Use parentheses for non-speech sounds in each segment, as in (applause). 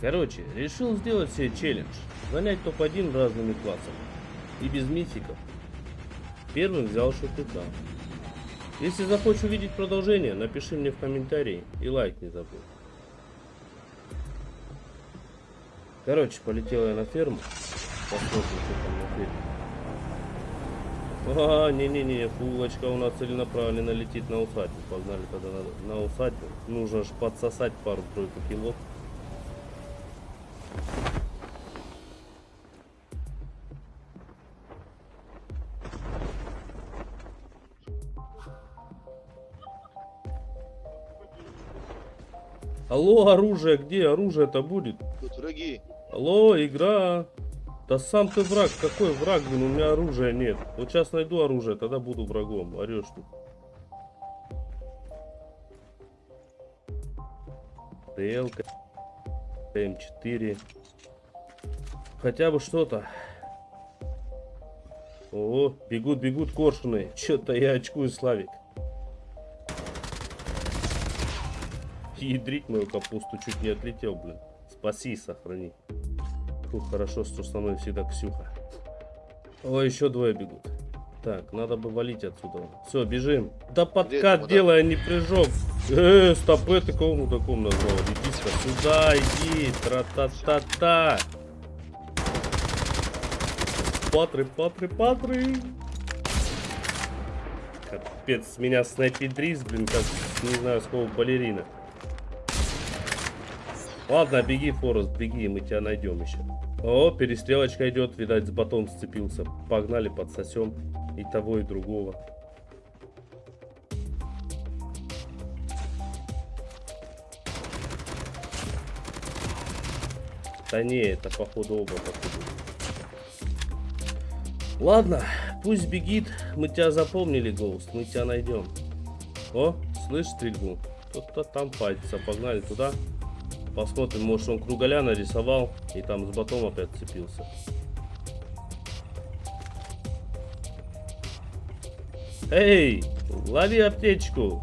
Короче, решил сделать себе челлендж. Занять топ-1 разными классами. И без мификов. Первым взял шутука. Если захочешь увидеть продолжение, напиши мне в комментарии и лайк не забудь. Короче, полетел я на ферму. Посмотрим, что там на ферме. А, не-не-не, фулочка у нас целенаправленно летит на усадьбу. Погнали тогда на, на усадьбу. Нужно же подсосать пару-тройку кило. Алло, оружие, где оружие-то будет? Тут враги. Алло, игра. Да сам ты враг, какой враг, блин, у меня оружия нет. Вот сейчас найду оружие, тогда буду врагом. Орешь тут. ТЛ, М4. Хотя бы что-то. О, бегут, бегут коршуны. Че-то я очкую, Славик. Ядрить мою капусту чуть не отлетел, блин. Спаси сохрани. Фу, хорошо, что со мной всегда Ксюха. О, еще двое бегут. Так, надо бы валить отсюда. Все, бежим. Да подкат делай, а не прыжок. Э, стопы ты кому такому назвал? Иди сюда, иди. Тра-та-та-та. Патры, патры, патры. Капец, меня снайпедрис, блин, как, не знаю, с какого балерина. Ладно, беги, Форест, беги, мы тебя найдем еще. О, перестрелочка идет, видать, с батом сцепился. Погнали, подсосем и того, и другого. Да не, это походу оба походу. Ладно, пусть бегит, мы тебя запомнили, Гоуст, мы тебя найдем. О, слышь стрельбу? Кто-то там пальца, погнали туда. Посмотрим, может он круголя нарисовал и там с батом опять цепился. Эй, лови аптечку.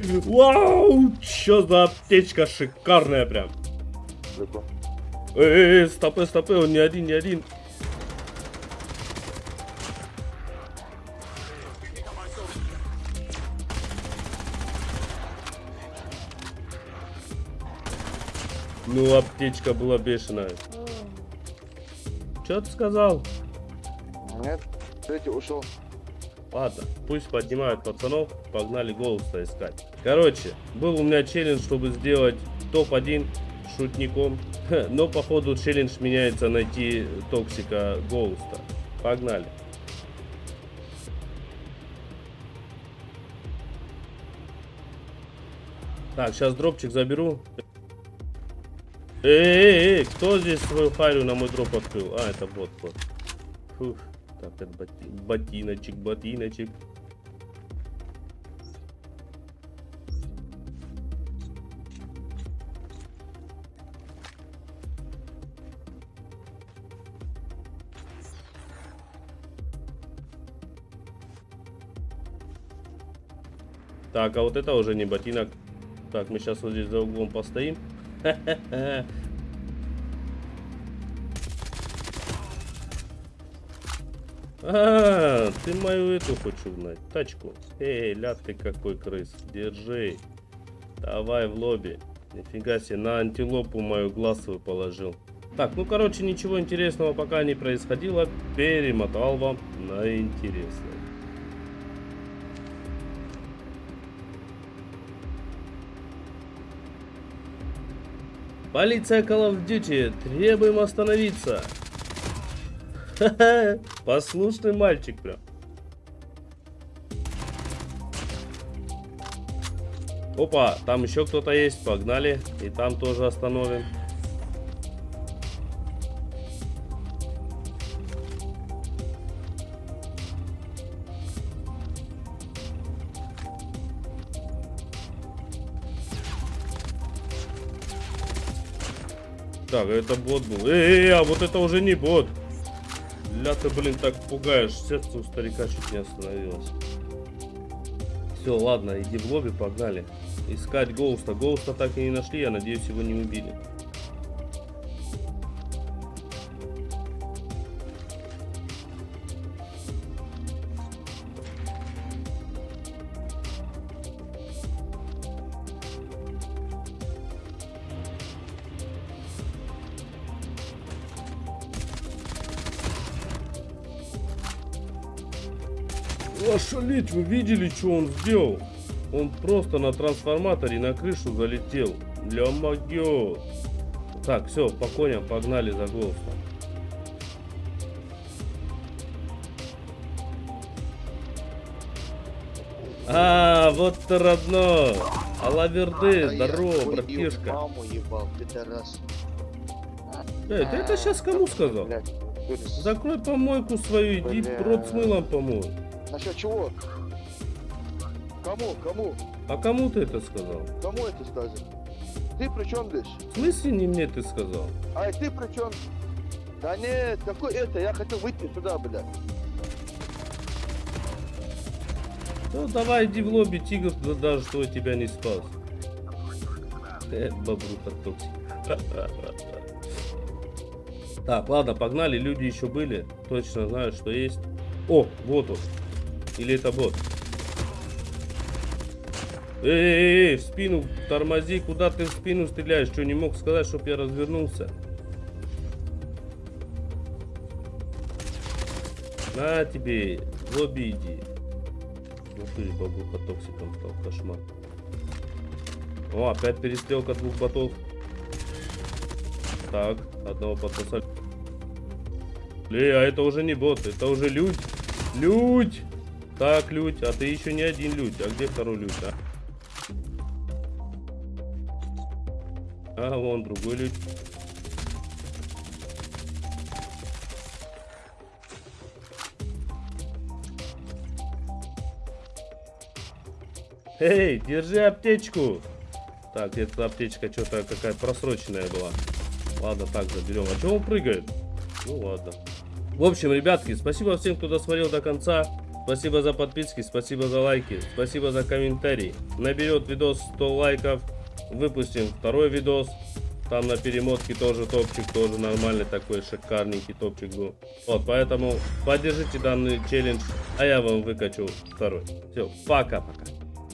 Вау, что за аптечка шикарная прям. Эй, эй, стопы, стопы, он не один, не один. Ну, аптечка была бешеная. Что ты сказал? Нет, третий ушел. Ладно, пусть поднимают пацанов, погнали голоса искать. Короче, был у меня челлендж, чтобы сделать топ-1 шутником. Но походу челлендж меняется найти токсика Гоуста. Погнали. Так, сейчас дропчик заберу. Эй, эй, эй, кто здесь свою харю на мой дроп открыл? А, это бот, бот. Фух, так, это боти- ботиночек, ботиночек. Так, а вот это уже не ботинок. Так, мы сейчас вот здесь за углом постоим. А, ты мою эту хочешь угнать, тачку. Эй, ляд ты какой крыс, держи. Давай в лобби. Нифига себе, на антилопу мою глаз свой положил. Так, ну короче, ничего интересного пока не происходило. Перемотал вам на интересное. Полиция Call of Duty, требуем остановиться. Ха-ха, послушный мальчик прям. Опа, там еще кто-то есть, погнали. И там тоже остановим. Так, это бот был. Эй, эй, а вот это уже не бот. Ля ты, блин, так пугаешь. Сердце у старика чуть не остановилось. Все, ладно, иди в лобби, погнали. искать Гоуста. Гоуста так и не нашли, я надеюсь, его не убили. Ошалеть, вы видели, что он сделал? Он просто на трансформаторе на крышу залетел. Ля могет. Так, все, по коням погнали за голосом. А, вот ты родной. Алаверды, А, я здорово, братишка. Маму ебал, пидорас. Эй, ты это сейчас кому сказал? Закрой помойку свою, иди рот с мылом помой. Насчет чего? Кому, кому, А кому ты это сказал? кому это сказано? Ты при чем здесь? В смысле не мне ты сказал? А ты при чем? Да нет, какой это? Я хотел выйти сюда, блядь. Ну давай иди в лобби, тигр да- даже что тебя не спас. Э, бобруха токсик. (laughs) Так, ладно, погнали, люди еще были. Точно знаю, что есть. О, вот он. Или это бот? Эй, эй, эй, в спину тормози, куда ты в спину стреляешь? Что, не мог сказать, чтоб я развернулся? На тебе, в лобби иди. Ну ты, бабуха токсиком стал, кошмар. О, опять перестрелка двух ботов. Так, одного подсосали. Ле, а это уже не бот, это уже людь. Людь! Так, людь, а ты еще не один людь. А где второй людь, а? А, вон другой людь. Эй, держи аптечку. Так, эта аптечка что-то какая просроченная была. Ладно, так заберем. А чего он прыгает? Ну ладно. В общем, ребятки, спасибо всем, кто досмотрел до конца. Спасибо за подписки, спасибо за лайки, спасибо за комментарии. Наберет видос 100 лайков, выпустим второй видос. Там на перемотке тоже топчик, тоже нормальный такой шикарненький топчик был. Вот, поэтому поддержите данный челлендж, а я вам выкачу второй. Все, пока-пока.